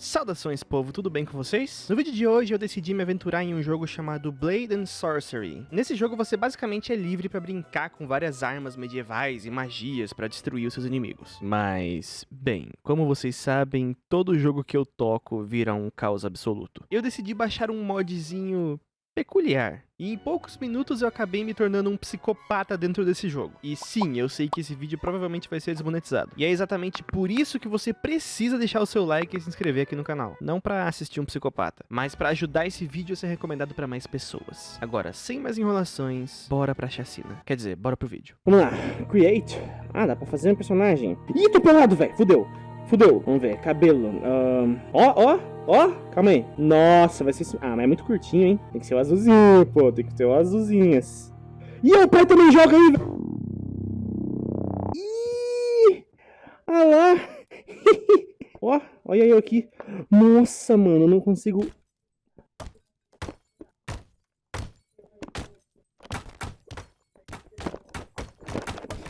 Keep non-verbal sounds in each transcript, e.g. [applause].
Saudações povo, tudo bem com vocês? No vídeo de hoje eu decidi me aventurar em um jogo chamado Blade and Sorcery. Nesse jogo você basicamente é livre para brincar com várias armas medievais e magias para destruir os seus inimigos. Mas, bem, como vocês sabem, todo jogo que eu toco vira um caos absoluto. Eu decidi baixar um modzinho peculiar. E em poucos minutos eu acabei me tornando um psicopata dentro desse jogo. E sim, eu sei que esse vídeo provavelmente vai ser desmonetizado. E é exatamente por isso que você precisa deixar o seu like e se inscrever aqui no canal. Não pra assistir um psicopata, mas pra ajudar esse vídeo a ser recomendado pra mais pessoas. Agora, sem mais enrolações, bora pra chacina. Quer dizer, bora pro vídeo. Vamos lá, create. Ah, dá pra fazer um personagem. Ih, tô pelado, velho. Fudeu. Fudeu. Vamos ver, cabelo. Ó, ó, ó. Calma aí. Nossa, vai ser... Ah, mas é muito curtinho, hein? Tem que ser o azulzinho, pô. Tem que ser o azulzinhas. Ih, o pai também joga aí. Ih! Ah lá. [laughs] ó, olha eu aqui. Nossa, mano, eu não consigo...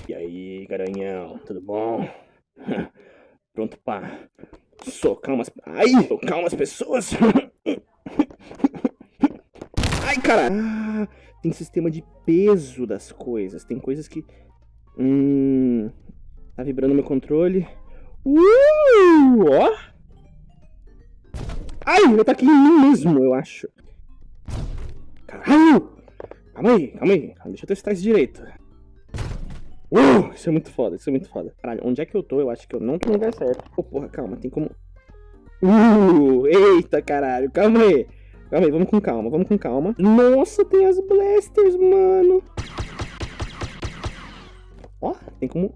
E aí, garanhão, tudo bom? [laughs] Pronto pra socar umas... Ai! Socar umas pessoas! [laughs] Ai, cara! Ah, tem sistema de peso das coisas. Tem coisas que... Hum... Tá vibrando meu controle. Uh! Ó! Ai! Eu tá aqui em mim mesmo, eu acho. Caralho! Calma aí, calma aí. Deixa eu testar isso direito. Uh, isso é muito foda, isso é muito foda. Caralho, onde é que eu tô? Eu acho que eu não tô no lugar certo. Ô, porra, calma, tem como... Uh, eita, caralho, calma aí. Calma aí, vamos com calma, vamos com calma. Nossa, tem as blasters, mano. Ó, tem como...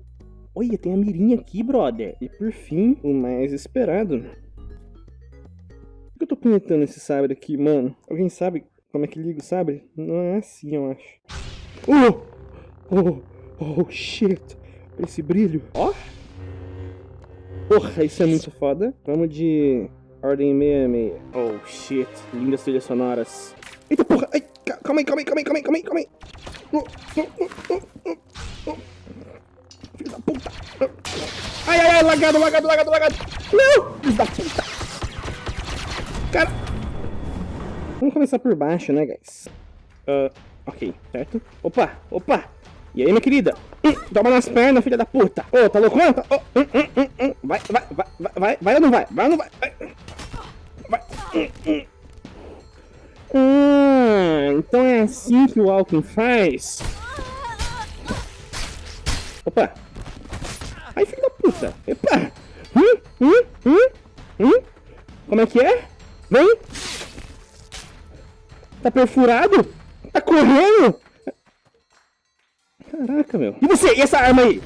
Olha, tem a mirinha aqui, brother. E por fim, o mais esperado. Por que eu tô punhetando esse sabre aqui, mano? Alguém sabe como é que liga o sabre? Não é assim, eu acho. Uh! Oh! Oh, shit. Esse brilho. Ó. Porra, isso é muito foda. Vamos de ordem 66. Oh, shit. Lindas trilhas sonoras. Eita porra. Ai, ca- calma aí, calma aí, calma aí, calma aí, calma aí, calma aí. Oh, oh, oh, oh, oh, oh. Filho da puta. Ai, ai, ai, lagado, lagado, lagado, lagado. Não! Filho da puta. Cara. Vamos começar por baixo, né, guys? Ah, ok, certo? Opa, opa. E aí, minha querida? Hum, toma nas pernas, filha da puta. Ô, tá loucona? Tá- ô, hum, hum, hum, hum. Vai, vai, vai, vai, vai, ou não vai? Vai ou não vai? Vai. Vai. Ah, então é assim que o Alckmin faz? Opa. Ai, filho da puta. Epa. Hum, hum, hum, hum. Como é que é? Vem. Tá perfurado? Tá correndo? Caraca, meu. E você? E essa arma aí?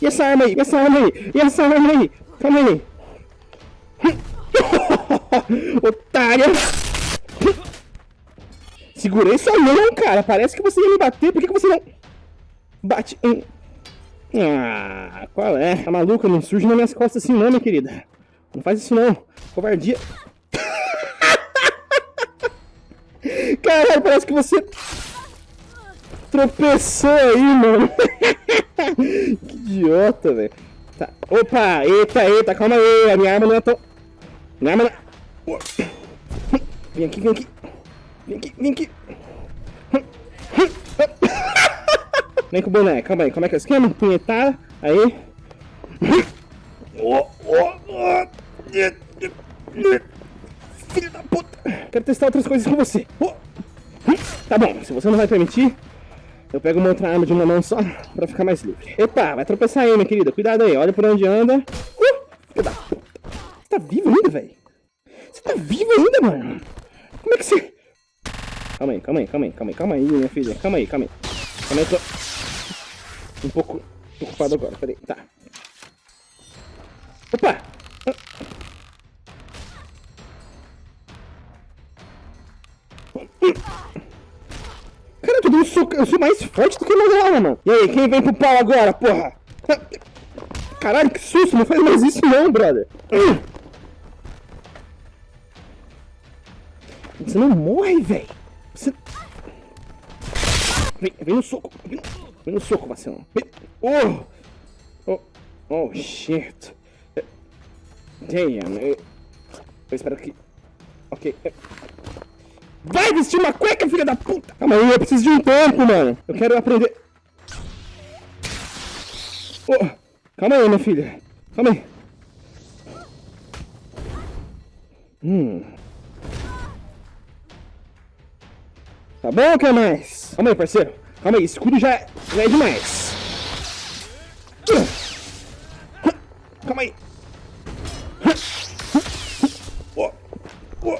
E essa arma aí? E essa arma aí? E essa arma aí? Calma aí. [laughs] Otária. Segurei sua mão, cara. Parece que você ia me bater. Por que, você não... Bate em... Ah, qual é? Tá maluca? Não surge nas minhas costas assim não, minha querida. Não faz isso não. Covardia. [laughs] Caralho, parece que você tropeçou aí, mano. [laughs] que idiota, velho. Tá. Opa, eita, eita, calma aí. A minha arma não é tão. Minha arma não é... Vem aqui, vem aqui. Vem aqui, vem aqui. Vem com o boneco, calma aí. Como é que é o esquema? Punhetar, aí. Filho da puta. Quero testar outras coisas com você. Tá bom, se você não vai permitir, eu pego uma outra arma de uma mão só pra ficar mais livre. Epa, vai tropeçar aí, minha querida. Cuidado aí, olha por onde anda. Uh, filho. Você tá vivo ainda, velho? Você tá vivo ainda, mano? Como é que você... Calma aí, calma aí, calma aí, calma aí, calma aí, minha filha. Calma aí, calma aí. Calma aí, eu tô... Um pouco ocupado agora, peraí, tá. Opa! Cara, eu tô dando soco. Eu sou mais forte do que dela, mano. E aí, quem vem pro pau agora, porra? Caralho, que susto. Não faz mais isso não, brother. Você não morre, velho. Você... Vem, vem no soco. Vem, vem no soco, vacilão. Oh! Oh, oh, shit. Damn. eu- Eu espero que... Ok. Vai vestir uma cueca, filha da puta! Calma aí, eu preciso de um tempo, mano. Eu quero aprender... Oh, calma aí, minha filha. Calma aí. Hum. Tá bom quer mais? Calma aí, parceiro. Calma aí, escudo já, é- já é demais. Calma aí. Oh, oh.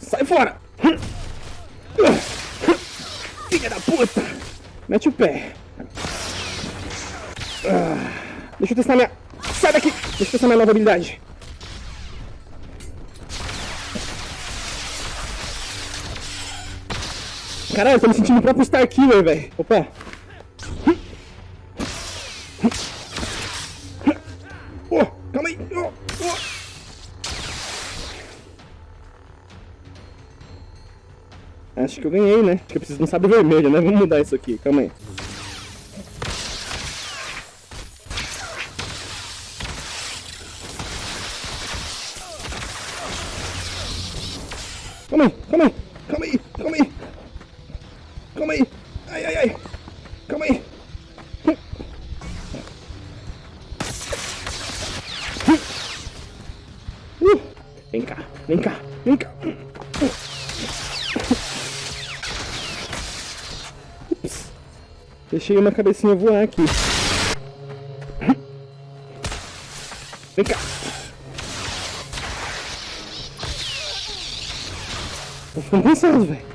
Sai fora. Filha da puta. Mete o pé. Ah, deixa eu testar minha... Sai daqui! Deixa eu testar minha nova habilidade. Caralho, eu tô me sentindo o próprio Star Killer, velho. Opa. Acho que eu ganhei, né? Acho que eu preciso de um sabre vermelho, né? Vamos mudar isso aqui, calma aí. Calma aí, calma aí, calma aí, calma aí. Calma aí. Ai, ai, ai. Calma aí. Uh. Vem cá, vem cá, vem cá. Ups. Deixei uma cabecinha voar aqui. Vem cá. Tô ficando cansado, velho.